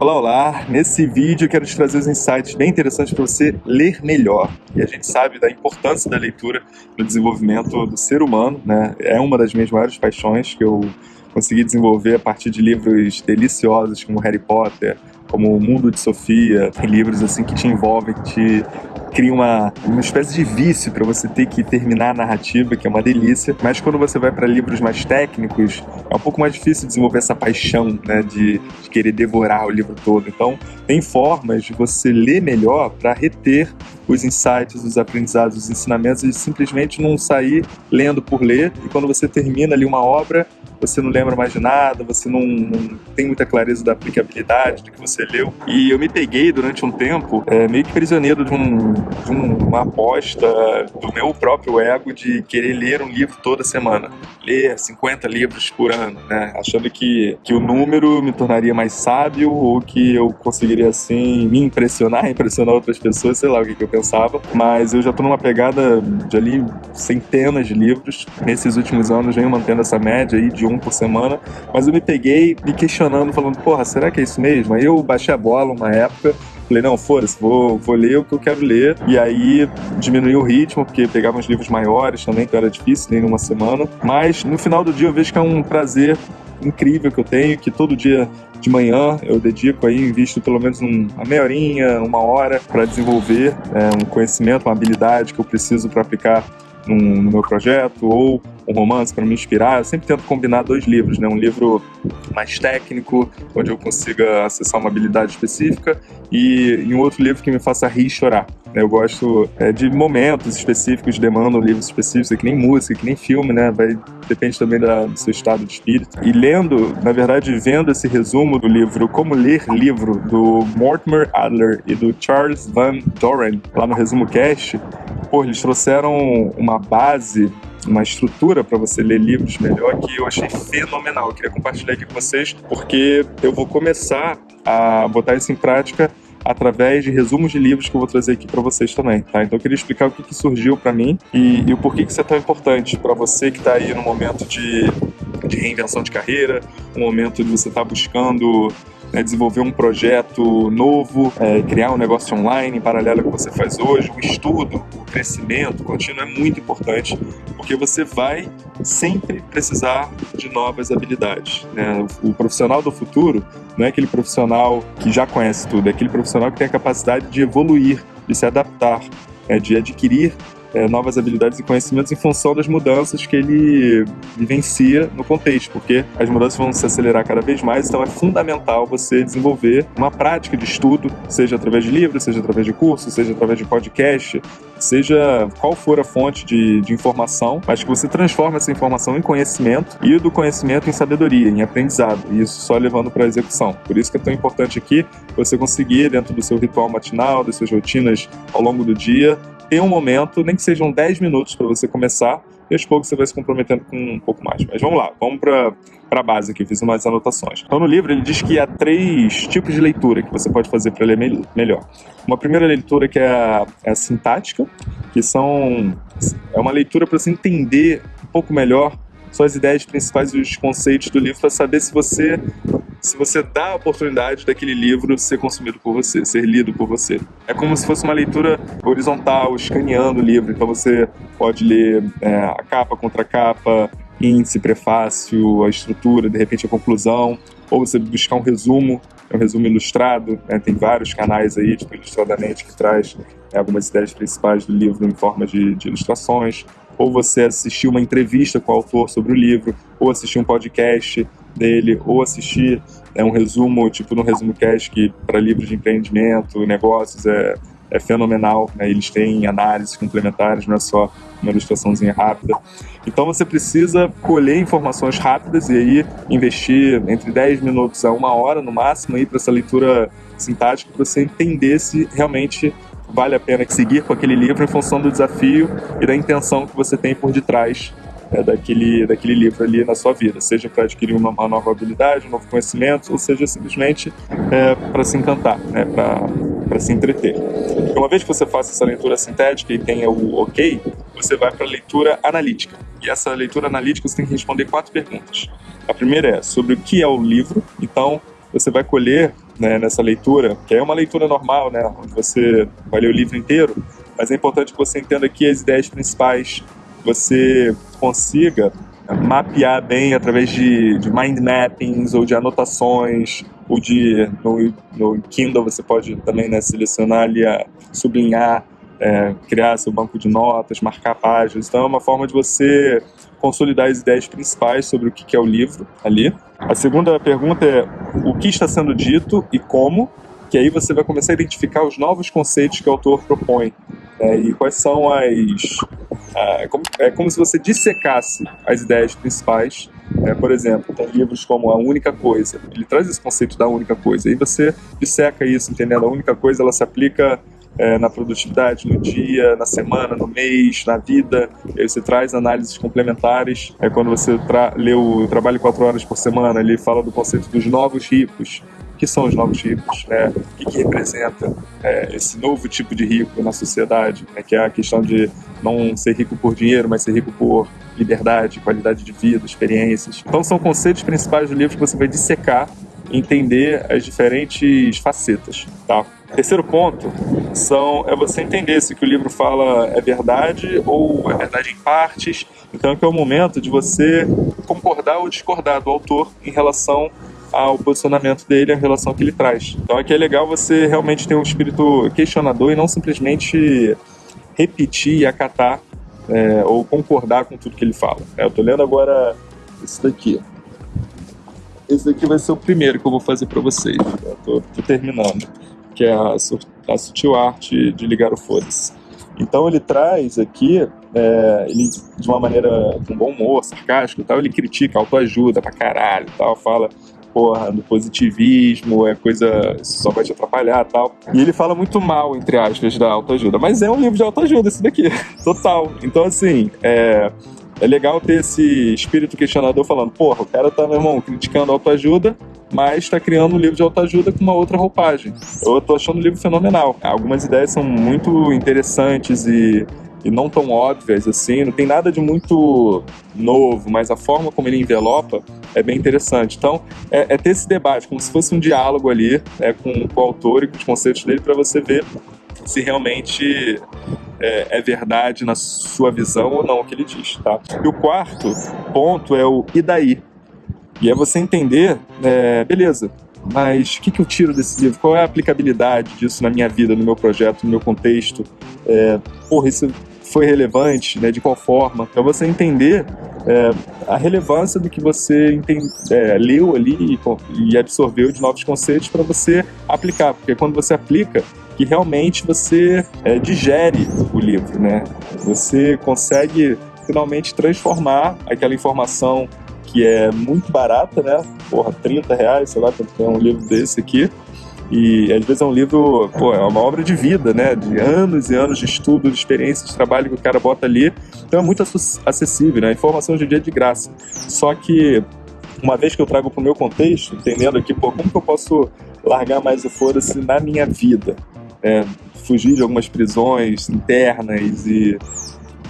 Olá, olá! Nesse vídeo eu quero te trazer os insights bem interessantes para você ler melhor. E a gente sabe da importância da leitura no desenvolvimento do ser humano, né? É uma das minhas maiores paixões que eu consegui desenvolver a partir de livros deliciosos como Harry Potter, como O Mundo de Sofia, livros assim que te envolvem, que te cria uma, uma espécie de vício para você ter que terminar a narrativa, que é uma delícia. Mas quando você vai para livros mais técnicos, é um pouco mais difícil desenvolver essa paixão né, de, de querer devorar o livro todo. Então, tem formas de você ler melhor para reter os insights, os aprendizados, os ensinamentos e simplesmente não sair lendo por ler. E quando você termina ali uma obra, você não lembra mais de nada, você não, não, tem muita clareza da aplicabilidade do que você leu. E eu me peguei durante um tempo é, meio que prisioneiro de, um, de um, uma aposta do meu próprio ego de querer ler um livro toda semana. Ler 50 livros por ano, né? Achando que, que o número me tornaria mais sábio ou que eu conseguiria, assim, me impressionar, impressionar outras pessoas, sei lá o que, que eu pensava. Mas eu já tô numa pegada de ali centenas de livros. Nesses últimos anos venho mantendo essa média aí de um por semana, mas eu me peguei me questionando, falando, porra, será que é isso mesmo? Aí eu baixei a bola uma época, Falei, não, foda-se, vou, vou ler o que eu quero ler. E aí diminuí o ritmo, porque pegava uns livros maiores também, então era difícil ler em uma semana. Mas no final do dia eu vejo que é um prazer incrível que eu tenho, que todo dia de manhã eu dedico aí, invisto pelo menos uma meia horinha, uma hora para desenvolver é, um conhecimento, uma habilidade que eu preciso para aplicar num, no meu projeto, ou um romance para me inspirar, eu sempre tento combinar dois livros, né? Um livro mais técnico, onde eu consiga acessar uma habilidade específica, e, e um outro livro que me faça rir e chorar. Né? Eu gosto é, de momentos específicos, demandam livros específicos, que nem música, que nem filme, né? Vai, depende também da, do seu estado de espírito. E lendo, na verdade, vendo esse resumo do livro Como Ler Livro, do Mortimer Adler e do Charles Van Doren, lá no Resumo Cast, pô, eles trouxeram uma base uma estrutura para você ler livros melhor que eu achei fenomenal. Eu queria compartilhar aqui com vocês porque eu vou começar a botar isso em prática através de resumos de livros que eu vou trazer aqui para vocês também, tá? Então eu queria explicar o que, que surgiu para mim e, e, o porquê que isso é tão importante para você que está aí no momento de, de reinvenção de carreira, um momento de você estar tá buscando né, desenvolver um projeto novo, é, criar um negócio online em paralelo ao que você faz hoje, o estudo, o crescimento contínuo é muito importante, porque você vai sempre precisar de novas habilidades. Né? O profissional do futuro não é aquele profissional que já conhece tudo, é aquele profissional que tem a capacidade de evoluir, de se adaptar, é, de adquirir é, novas habilidades e conhecimentos em função das mudanças que ele vivencia no contexto, porque as mudanças vão se acelerar cada vez mais, então é fundamental você desenvolver uma prática de estudo, seja através de livros, seja através de cursos, seja através de podcast, seja qual for a fonte de, de informação, mas que você transforma essa informação em conhecimento e do conhecimento em sabedoria, em aprendizado, e isso só levando para a execução. Por isso que é tão importante aqui você conseguir, dentro do seu ritual matinal, das suas rotinas ao longo do dia, ter um momento, nem que sejam 10 minutos para você começar, e aos poucos você vai se comprometendo com um pouco mais. Mas vamos lá, vamos para a base aqui, fiz umas anotações. Então no livro ele diz que há três tipos de leitura que você pode fazer para ler melhor. Uma primeira leitura que é a, é a sintática, que são é uma leitura para você entender um pouco melhor são as ideias principais e os conceitos do livro para saber se você se você dá a oportunidade daquele livro ser consumido por você, ser lido por você. É como se fosse uma leitura horizontal, escaneando o livro. Então você pode ler é, a capa contra a capa, índice, prefácio, a estrutura, de repente a conclusão, ou você buscar um resumo, é um resumo ilustrado, né? tem vários canais aí, tipo Ilustradamente, que traz é, algumas ideias principais do livro em forma de, de ilustrações, ou você assistir uma entrevista com o autor sobre o livro, ou assistir um podcast dele, ou assistir né, um resumo, tipo no Resumo Cast, que para livros de empreendimento, negócios, é, é fenomenal. Né? Eles têm análises complementares, não é só uma ilustraçãozinha rápida. Então você precisa colher informações rápidas e aí investir entre 10 minutos a uma hora no máximo para essa leitura sintática para você entender se realmente vale a pena seguir com aquele livro em função do desafio e da intenção que você tem por detrás é, daquele, daquele livro ali na sua vida, seja para adquirir uma, uma, nova habilidade, um novo conhecimento, ou seja simplesmente é, para se encantar, né, para se entreter. E uma vez que você faça essa leitura sintética e tenha o ok, você vai para a leitura analítica. E essa leitura analítica você tem que responder quatro perguntas. A primeira é sobre o que é o livro, então você vai colher né, nessa leitura, que é uma leitura normal, né, onde você vai ler o livro inteiro, mas é importante que você entenda aqui as ideias principais, você consiga mapear bem através de, de mind mappings ou de anotações, ou de no, no Kindle você pode também né, selecionar ali, a, sublinhar, é, criar seu banco de notas, marcar páginas. Então é uma forma de você consolidar as ideias principais sobre o que é o livro ali. A segunda pergunta é o que está sendo dito e como, que aí você vai começar a identificar os novos conceitos que o autor propõe. É, e quais são as... É como, é como se você dissecasse as ideias principais. É, por exemplo, tem livros como A Única Coisa, ele traz esse conceito da única coisa, e você disseca isso, entendendo? A única coisa ela se aplica é, na produtividade, no dia, na semana, no mês, na vida. E aí você traz análises complementares. É quando você lê o Trabalho quatro horas por semana, ele fala do conceito dos novos ricos. O que são os novos ricos? Né? O que, que representa é, esse novo tipo de rico na sociedade? Né? Que é a questão de não ser rico por dinheiro, mas ser rico por liberdade, qualidade de vida, experiências. Então são conceitos principais do livro que você vai dissecar entender as diferentes facetas, tá? Terceiro ponto são, é você entender se o que o livro fala é verdade ou é verdade em partes. Então, é o momento de você concordar ou discordar do autor em relação ao posicionamento dele, em relação que ele traz. Então, aqui é legal você realmente ter um espírito questionador e não simplesmente repetir e acatar é, ou concordar com tudo que ele fala. É, eu estou lendo agora isso daqui. Esse daqui vai ser o primeiro que eu vou fazer para vocês. Eu tô, terminando. Que é a, a sutil arte de ligar o foda-se. Então ele traz aqui, é, ele, de uma maneira com bom humor, sarcástico e tal, ele critica autoajuda pra caralho e tal, fala porra, do positivismo, é coisa, só vai te atrapalhar tal. E ele fala muito mal, entre aspas, da autoajuda. Mas é um livro de autoajuda esse daqui, total. Então, assim, é, é legal ter esse espírito questionador falando, porra, o cara tá, meu irmão, criticando autoajuda, mas está criando um livro de autoajuda com uma outra roupagem. Eu tô achando o livro fenomenal. Algumas ideias são muito interessantes e, e não tão óbvias assim, não tem nada de muito novo, mas a forma como ele envelopa é bem interessante. Então, é, é ter esse debate, como se fosse um diálogo ali é, com, com o autor e com os conceitos dele para você ver se realmente é, é, verdade na sua visão ou não o que ele diz, tá? E o quarto ponto é o e daí? E é você entender, é, beleza, mas o que, que eu tiro desse livro? Qual é a aplicabilidade disso na minha vida, no meu projeto, no meu contexto? É, porra, isso foi relevante, né? De qual forma? Então você entender é, a relevância do que você entende, é, leu ali e, e absorveu de novos conceitos para você aplicar, porque quando você aplica, que realmente você é, digere o livro, né? Você consegue finalmente transformar aquela informação que é muito barata, né? Porra, 30 reais, sei lá quanto é um livro desse aqui. E às vezes é um livro, pô, é uma obra de vida, né? De anos e anos de estudo, de experiência, de trabalho que o cara bota ali. Então é muito acessível, né? A informação hoje em dia é de graça. Só que uma vez que eu trago para o meu contexto, entendendo aqui, pô, como que eu posso largar mais o foda-se na minha vida? É, fugir de algumas prisões internas e,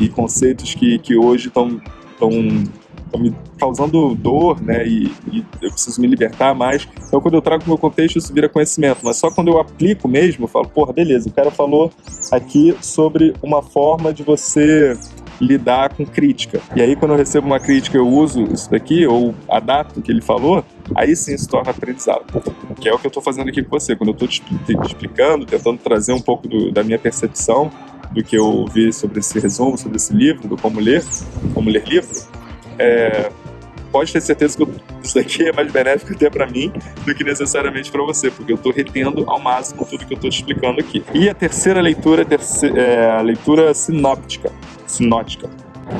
e conceitos que, que hoje estão me causando dor, né, e, e, eu preciso me libertar mais. Então, quando eu trago o meu contexto, isso vira conhecimento. Mas só quando eu aplico mesmo, eu falo, porra, beleza, o cara falou aqui sobre uma forma de você lidar com crítica. E aí, quando eu recebo uma crítica, eu uso isso daqui, ou adapto o que ele falou, aí sim se torna aprendizado. Que é o que eu estou fazendo aqui com você. Quando eu estou te, explicando, tentando trazer um pouco do, da minha percepção do que eu vi sobre esse resumo, sobre esse livro, do como ler, como ler livro, é, pode ter certeza que eu, isso daqui é mais benéfico até para mim do que necessariamente para você, porque eu estou retendo ao máximo tudo que eu estou te explicando aqui. E a terceira leitura é a leitura sinóptica sinótica,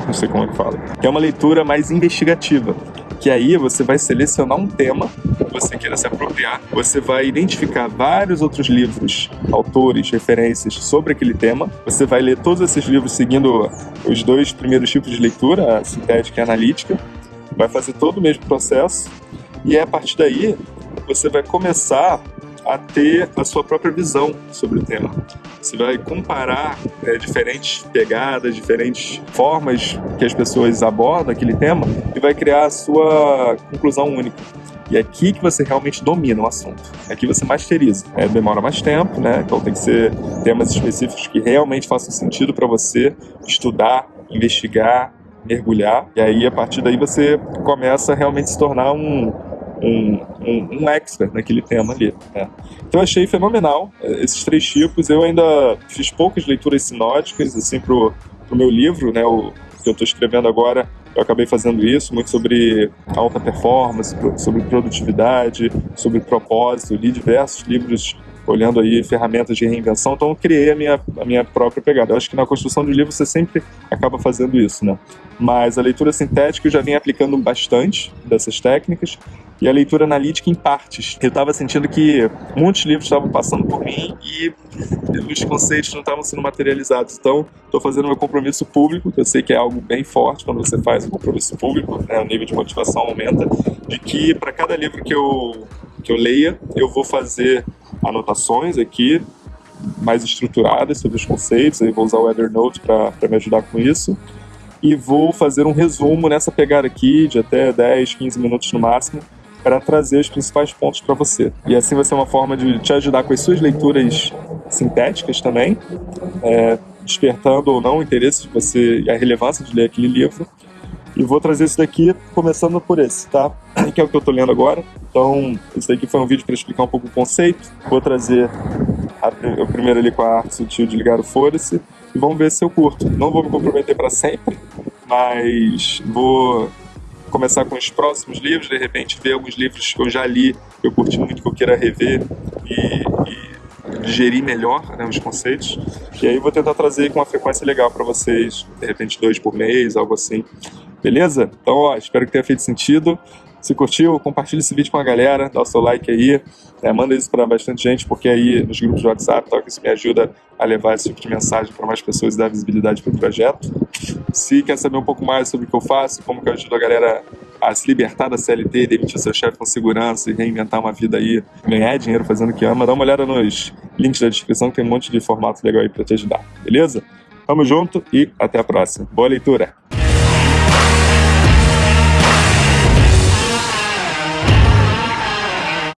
não sei como é que fala, é uma leitura mais investigativa, que aí você vai selecionar um tema que você queira se apropriar, você vai identificar vários outros livros, autores, referências sobre aquele tema, você vai ler todos esses livros seguindo os dois primeiros tipos de leitura, a sintética e a analítica, vai fazer todo o mesmo processo e a partir daí você vai começar a ter a sua própria visão sobre o tema. Você vai comparar é, diferentes pegadas, diferentes formas que as pessoas abordam aquele tema e vai criar a sua conclusão única. E é aqui que você realmente domina o assunto. É aqui você masteriza. É, demora mais tempo, né? Então tem que ser temas específicos que realmente façam sentido para você estudar, investigar, mergulhar. E aí, a partir daí, você começa a realmente se tornar um, um, um, um expert naquele tema ali. Né? Então, achei fenomenal eh, esses três tipos. Eu ainda fiz poucas leituras sinóticas, assim, pro, pro meu livro, né? O, que eu estou escrevendo agora, eu acabei fazendo isso, muito sobre alta performance, sobre produtividade, sobre propósito. li diversos livros olhando aí ferramentas de reinvenção, então eu criei a minha, a minha própria pegada. Eu acho que na construção de livro você sempre acaba fazendo isso, né? Mas a leitura sintética eu já vim aplicando bastante dessas técnicas e a leitura analítica em partes. Eu estava sentindo que muitos livros estavam passando por mim e os conceitos não estavam sendo materializados. Então, estou fazendo meu compromisso público, que eu sei que é algo bem forte quando você faz um compromisso público, né? o nível de motivação aumenta, de que para cada livro que eu, que eu leia, eu vou fazer anotações aqui mais estruturadas sobre os conceitos, aí vou usar o Evernote para me ajudar com isso, e vou fazer um resumo nessa pegada aqui de até 10, 15 minutos no máximo, para trazer os principais pontos para você. E assim vai ser uma forma de te ajudar com as suas leituras sintéticas também, é, despertando ou não o interesse de você e a relevância de ler aquele livro. E vou trazer isso daqui começando por esse, tá? Que é o que eu tô lendo agora. Então, esse daqui foi um vídeo para explicar um pouco o conceito. Vou trazer o primeiro ali com a arte sutil de ligar o foda-se. E vamos ver se eu curto. Não vou me comprometer para sempre, mas vou começar com os próximos livros, de repente ver alguns livros que eu já li, que eu curti muito, que eu queira rever e, e digerir melhor né, os conceitos. E aí vou tentar trazer com uma frequência legal para vocês, de repente dois por mês, algo assim. Beleza? Então, ó, espero que tenha feito sentido. Se curtiu, compartilha esse vídeo com a galera, dá o seu like aí, é, manda isso para bastante gente, porque aí nos grupos de WhatsApp, tal, que isso me ajuda a levar esse tipo de mensagem para mais pessoas e dar visibilidade para o projeto. Se quer saber um pouco mais sobre o que eu faço, como que eu ajudo a galera a se libertar da CLT, demitir seu chefe com segurança e reinventar uma vida aí, ganhar dinheiro fazendo o que ama, dá uma olhada nos links da descrição, que tem um monte de formato legal aí para te ajudar, beleza? Tamo junto e até a próxima. Boa leitura!